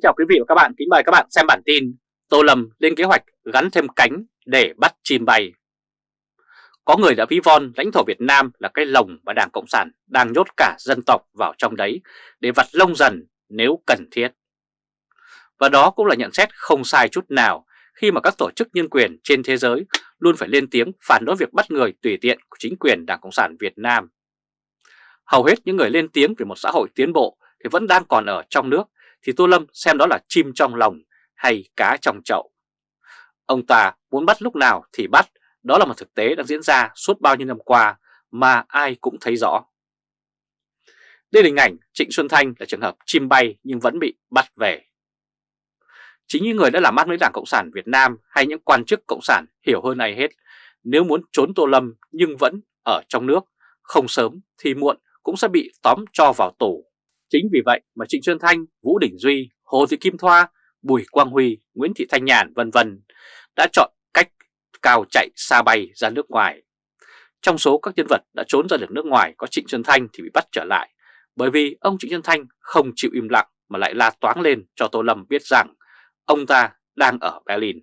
Kính chào quý vị và các bạn, kính mời các bạn xem bản tin Tô Lâm lên kế hoạch gắn thêm cánh để bắt chim bay. Có người đã ví von lãnh thổ Việt Nam là cái lồng mà Đảng Cộng sản đang nhốt cả dân tộc vào trong đấy để vặt lông dần nếu cần thiết. Và đó cũng là nhận xét không sai chút nào khi mà các tổ chức nhân quyền trên thế giới luôn phải lên tiếng phản đối việc bắt người tùy tiện của chính quyền Đảng Cộng sản Việt Nam. Hầu hết những người lên tiếng về một xã hội tiến bộ thì vẫn đang còn ở trong nước thì Tô Lâm xem đó là chim trong lòng hay cá trong chậu. Ông ta muốn bắt lúc nào thì bắt, đó là một thực tế đang diễn ra suốt bao nhiêu năm qua mà ai cũng thấy rõ. Đây là hình ảnh Trịnh Xuân Thanh là trường hợp chim bay nhưng vẫn bị bắt về. Chính những người đã làm ăn với Đảng Cộng sản Việt Nam hay những quan chức Cộng sản hiểu hơn ai hết, nếu muốn trốn Tô Lâm nhưng vẫn ở trong nước, không sớm thì muộn cũng sẽ bị tóm cho vào tù. Chính vì vậy mà Trịnh Xuân Thanh, Vũ Đình Duy, Hồ Thị Kim Thoa, Bùi Quang Huy, Nguyễn Thị Thanh Nhàn vân vân đã chọn cách cao chạy xa bay ra nước ngoài. Trong số các nhân vật đã trốn ra được nước ngoài có Trịnh Xuân Thanh thì bị bắt trở lại bởi vì ông Trịnh Xuân Thanh không chịu im lặng mà lại la toáng lên cho Tô Lâm biết rằng ông ta đang ở Berlin.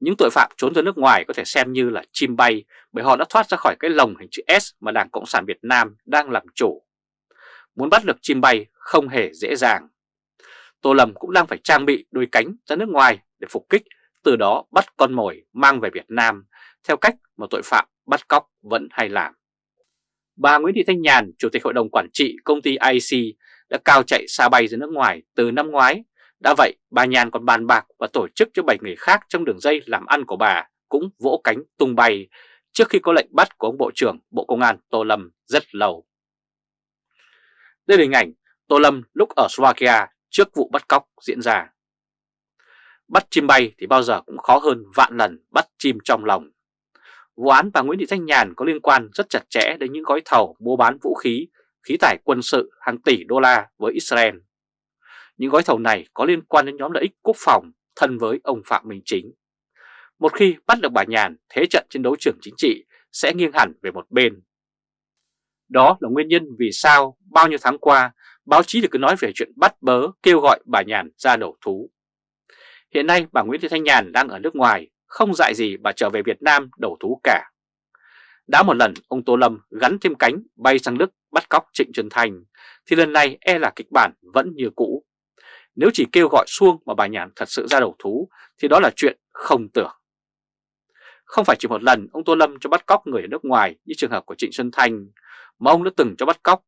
Những tội phạm trốn ra nước ngoài có thể xem như là chim bay bởi họ đã thoát ra khỏi cái lồng hình chữ S mà Đảng Cộng sản Việt Nam đang làm chủ muốn bắt được chim bay không hề dễ dàng. Tô Lâm cũng đang phải trang bị đôi cánh ra nước ngoài để phục kích, từ đó bắt con mồi mang về Việt Nam theo cách mà tội phạm bắt cóc vẫn hay làm. Bà Nguyễn Thị Thanh Nhàn, Chủ tịch Hội đồng Quản trị công ty IC đã cao chạy xa bay ra nước ngoài từ năm ngoái. Đã vậy, bà Nhàn còn bàn bạc và tổ chức cho 7 người khác trong đường dây làm ăn của bà cũng vỗ cánh tung bay trước khi có lệnh bắt của ông Bộ trưởng Bộ Công an Tô Lâm rất lâu. Đây là hình ảnh Tô Lâm lúc ở Slovakia trước vụ bắt cóc diễn ra. Bắt chim bay thì bao giờ cũng khó hơn vạn lần bắt chim trong lòng. Vụ án bà Nguyễn Thị Thanh Nhàn có liên quan rất chặt chẽ đến những gói thầu mua bán vũ khí, khí tải quân sự hàng tỷ đô la với Israel. Những gói thầu này có liên quan đến nhóm lợi ích quốc phòng thân với ông Phạm Minh Chính. Một khi bắt được bà Nhàn, thế trận trên đấu trường chính trị sẽ nghiêng hẳn về một bên đó là nguyên nhân vì sao bao nhiêu tháng qua báo chí được cứ nói về chuyện bắt bớ kêu gọi bà Nhàn ra đầu thú. Hiện nay bà Nguyễn Thị Thanh Nhàn đang ở nước ngoài, không dạy gì bà trở về Việt Nam đầu thú cả. Đã một lần ông Tô Lâm gắn thêm cánh bay sang Đức bắt cóc Trịnh Trần Thành, thì lần này e là kịch bản vẫn như cũ. Nếu chỉ kêu gọi xuông mà bà Nhàn thật sự ra đầu thú thì đó là chuyện không tưởng. Không phải chỉ một lần ông Tô Lâm cho bắt cóc người ở nước ngoài như trường hợp của Trịnh Xuân Thành, mà ông đã từng cho bắt cóc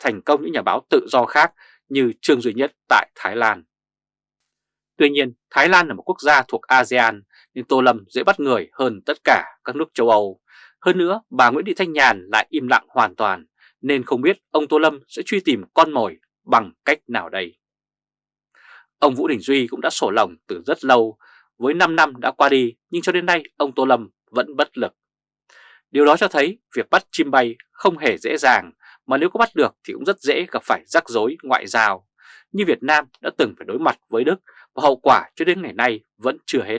thành công những nhà báo tự do khác như Trương Duy Nhất tại Thái Lan. Tuy nhiên, Thái Lan là một quốc gia thuộc ASEAN nên Tô Lâm dễ bắt người hơn tất cả các nước châu Âu. Hơn nữa, bà Nguyễn Thị Thanh Nhàn lại im lặng hoàn toàn nên không biết ông Tô Lâm sẽ truy tìm con mồi bằng cách nào đây. Ông Vũ Đình Duy cũng đã sổ lòng từ rất lâu, với 5 năm đã qua đi nhưng cho đến nay ông Tô Lâm vẫn bất lực. Điều đó cho thấy việc bắt chim bay không hề dễ dàng, mà nếu có bắt được thì cũng rất dễ gặp phải rắc rối ngoại giao như Việt Nam đã từng phải đối mặt với Đức và hậu quả cho đến ngày nay vẫn chưa hết.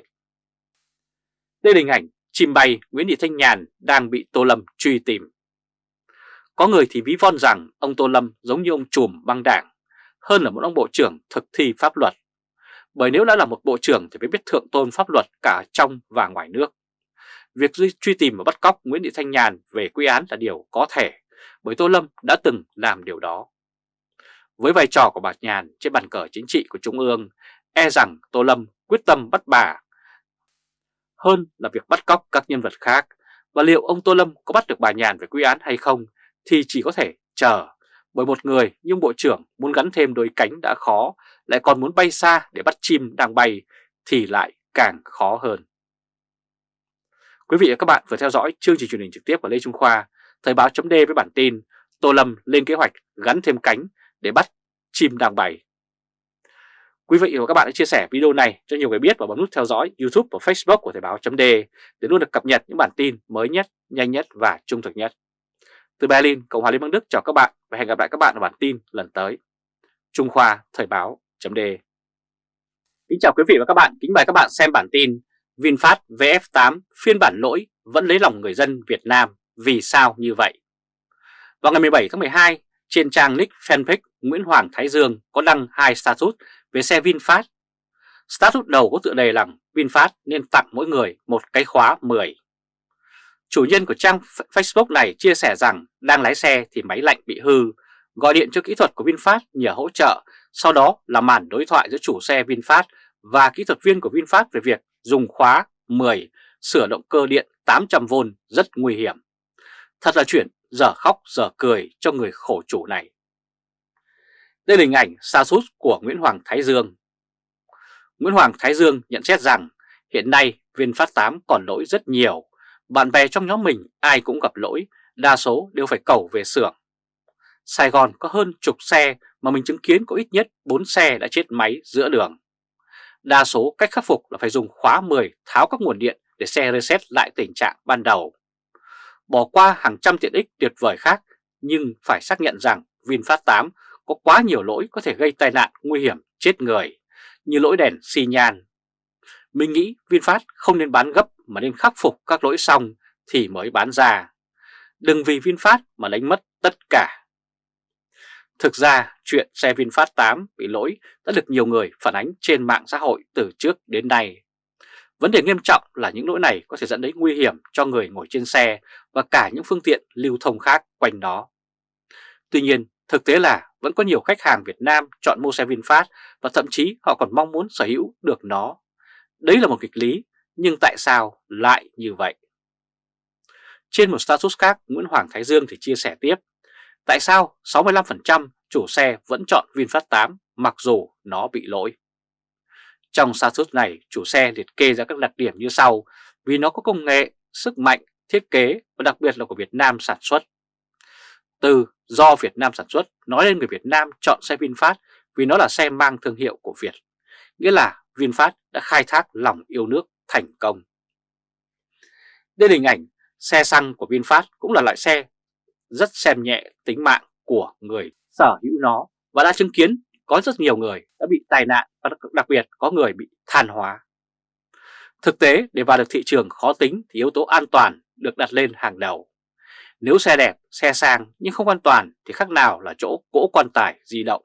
Đây là hình ảnh chim bay Nguyễn Thị Thanh Nhàn đang bị Tô Lâm truy tìm. Có người thì ví von rằng ông Tô Lâm giống như ông trùm băng đảng, hơn là một ông bộ trưởng thực thi pháp luật. Bởi nếu đã là một bộ trưởng thì phải biết thượng tôn pháp luật cả trong và ngoài nước. Việc truy tìm và bắt cóc Nguyễn Thị Thanh Nhàn về quy án là điều có thể, bởi Tô Lâm đã từng làm điều đó. Với vai trò của bà Nhàn trên bàn cờ chính trị của Trung ương, e rằng Tô Lâm quyết tâm bắt bà hơn là việc bắt cóc các nhân vật khác. Và liệu ông Tô Lâm có bắt được bà Nhàn về quy án hay không thì chỉ có thể chờ. Bởi một người nhưng Bộ trưởng muốn gắn thêm đôi cánh đã khó, lại còn muốn bay xa để bắt chim đang bay thì lại càng khó hơn. Quý vị và các bạn vừa theo dõi chương trình truyền hình trực tiếp của Lê Trung Khoa, Thời báo chấm với bản tin Tô Lâm lên kế hoạch gắn thêm cánh để bắt chim đàng bày. Quý vị và các bạn hãy chia sẻ video này cho nhiều người biết và bấm nút theo dõi YouTube và Facebook của Thời báo chấm để luôn được cập nhật những bản tin mới nhất, nhanh nhất và trung thực nhất. Từ Berlin, Cộng hòa Liên bang Đức chào các bạn và hẹn gặp lại các bạn ở bản tin lần tới. Trung Khoa Thời báo chấm Kính chào quý vị và các bạn, kính mời các bạn xem bản tin VinFast VF8 phiên bản lỗi vẫn lấy lòng người dân Việt Nam vì sao như vậy? Vào ngày 17 tháng 12, trên trang nick fanpage Nguyễn Hoàng Thái Dương có đăng hai status về xe VinFast. Status đầu có tựa đề là VinFast nên tặng mỗi người một cái khóa 10. Chủ nhân của trang Facebook này chia sẻ rằng đang lái xe thì máy lạnh bị hư, gọi điện cho kỹ thuật của VinFast nhờ hỗ trợ, sau đó là màn đối thoại giữa chủ xe VinFast và kỹ thuật viên của VinFast về việc dùng khóa 10 sửa động cơ điện 800V rất nguy hiểm. Thật là chuyện giờ khóc giờ cười cho người khổ chủ này. Đây là hình ảnh xa sút của Nguyễn Hoàng Thái Dương. Nguyễn Hoàng Thái Dương nhận xét rằng hiện nay viên phát 8 còn lỗi rất nhiều. Bạn bè trong nhóm mình ai cũng gặp lỗi, đa số đều phải cầu về xưởng. Sài Gòn có hơn chục xe mà mình chứng kiến có ít nhất 4 xe đã chết máy giữa đường. Đa số cách khắc phục là phải dùng khóa 10 tháo các nguồn điện để xe reset lại tình trạng ban đầu. Bỏ qua hàng trăm tiện ích tuyệt vời khác, nhưng phải xác nhận rằng VinFast 8 có quá nhiều lỗi có thể gây tai nạn nguy hiểm, chết người, như lỗi đèn xi nhan. Mình nghĩ VinFast không nên bán gấp mà nên khắc phục các lỗi xong thì mới bán ra. Đừng vì VinFast mà đánh mất tất cả. Thực ra chuyện xe VinFast 8 bị lỗi đã được nhiều người phản ánh trên mạng xã hội từ trước đến nay. Vấn đề nghiêm trọng là những lỗi này có thể dẫn đến nguy hiểm cho người ngồi trên xe và cả những phương tiện lưu thông khác quanh đó. Tuy nhiên, thực tế là vẫn có nhiều khách hàng Việt Nam chọn mua xe VinFast và thậm chí họ còn mong muốn sở hữu được nó. Đấy là một kịch lý, nhưng tại sao lại như vậy? Trên một status khác, Nguyễn Hoàng Thái Dương thì chia sẻ tiếp, tại sao 65% chủ xe vẫn chọn VinFast 8 mặc dù nó bị lỗi? Trong status này, chủ xe liệt kê ra các đặc điểm như sau vì nó có công nghệ, sức mạnh, thiết kế và đặc biệt là của Việt Nam sản xuất. Từ do Việt Nam sản xuất, nói lên người Việt Nam chọn xe VinFast vì nó là xe mang thương hiệu của Việt. Nghĩa là VinFast đã khai thác lòng yêu nước thành công. Đây là hình ảnh xe xăng của VinFast cũng là loại xe rất xem nhẹ tính mạng của người sở hữu nó và đã chứng kiến có rất nhiều người đã bị tai nạn và đặc biệt có người bị than hóa. Thực tế để vào được thị trường khó tính thì yếu tố an toàn được đặt lên hàng đầu. Nếu xe đẹp, xe sang nhưng không an toàn thì khác nào là chỗ cỗ quan tài di động.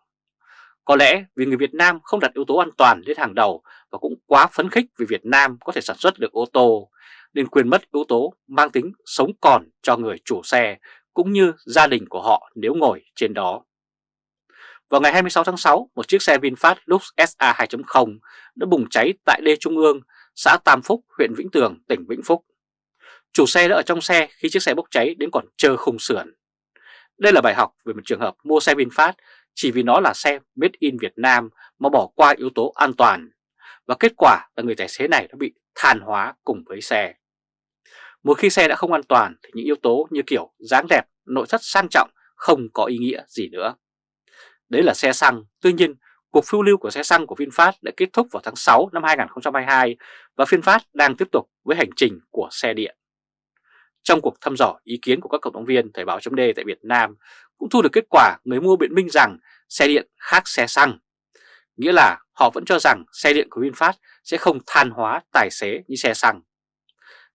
Có lẽ vì người Việt Nam không đặt yếu tố an toàn lên hàng đầu và cũng quá phấn khích vì Việt Nam có thể sản xuất được ô tô, nên quên mất yếu tố mang tính sống còn cho người chủ xe cũng như gia đình của họ nếu ngồi trên đó. Vào ngày 26 tháng 6, một chiếc xe VinFast Lux SA 2.0 đã bùng cháy tại đê Trung ương, xã Tam Phúc, huyện Vĩnh Tường, tỉnh Vĩnh Phúc. Chủ xe đã ở trong xe khi chiếc xe bốc cháy đến còn chờ khung sườn. Đây là bài học về một trường hợp mua xe VinFast chỉ vì nó là xe made in Việt Nam mà bỏ qua yếu tố an toàn. Và kết quả là người tài xế này đã bị than hóa cùng với xe. Một khi xe đã không an toàn thì những yếu tố như kiểu dáng đẹp, nội thất sang trọng không có ý nghĩa gì nữa. Đấy là xe xăng, tuy nhiên cuộc phiêu lưu của xe xăng của VinFast đã kết thúc vào tháng 6 năm 2022 và VinFast đang tiếp tục với hành trình của xe điện. Trong cuộc thăm dò ý kiến của các cộng đồng viên Thời báo chấm tại Việt Nam cũng thu được kết quả người mua biện minh rằng xe điện khác xe xăng. Nghĩa là họ vẫn cho rằng xe điện của VinFast sẽ không than hóa tài xế như xe xăng.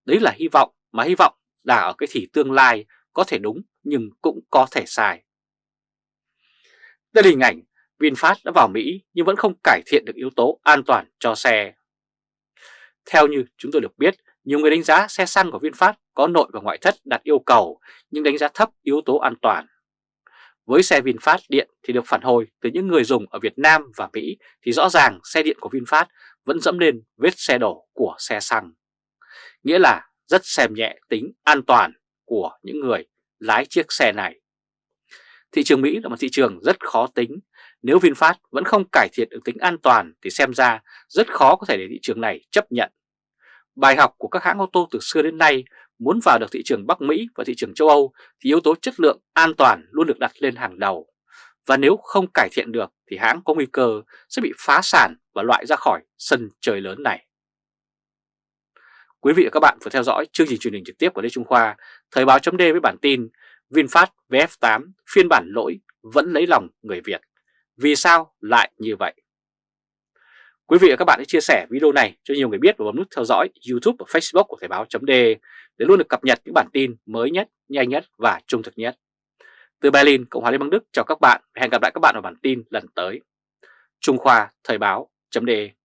Đấy là hy vọng mà hy vọng là ở cái thì tương lai có thể đúng nhưng cũng có thể sai. Đây là hình ảnh VinFast đã vào Mỹ nhưng vẫn không cải thiện được yếu tố an toàn cho xe. Theo như chúng tôi được biết, nhiều người đánh giá xe xăng của VinFast có nội và ngoại thất đạt yêu cầu nhưng đánh giá thấp yếu tố an toàn. Với xe VinFast điện thì được phản hồi từ những người dùng ở Việt Nam và Mỹ thì rõ ràng xe điện của VinFast vẫn dẫm lên vết xe đổ của xe xăng. Nghĩa là rất xem nhẹ tính an toàn của những người lái chiếc xe này. Thị trường Mỹ là một thị trường rất khó tính. Nếu VinFast vẫn không cải thiện được tính an toàn thì xem ra rất khó có thể để thị trường này chấp nhận. Bài học của các hãng ô tô từ xưa đến nay muốn vào được thị trường Bắc Mỹ và thị trường châu Âu thì yếu tố chất lượng an toàn luôn được đặt lên hàng đầu. Và nếu không cải thiện được thì hãng có nguy cơ sẽ bị phá sản và loại ra khỏi sân chơi lớn này. Quý vị và các bạn vừa theo dõi chương trình truyền hình trực tiếp của Lê Trung Khoa, Thời báo chấm với bản tin VinFast VF8 phiên bản lỗi vẫn lấy lòng người Việt. Vì sao lại như vậy? Quý vị và các bạn hãy chia sẻ video này cho nhiều người biết và bấm nút theo dõi YouTube và Facebook của Thời báo chấm để luôn được cập nhật những bản tin mới nhất, nhanh nhất và trung thực nhất. Từ Berlin, Cộng hòa Liên bang Đức chào các bạn và hẹn gặp lại các bạn ở bản tin lần tới. Trung Khoa Thời báo.de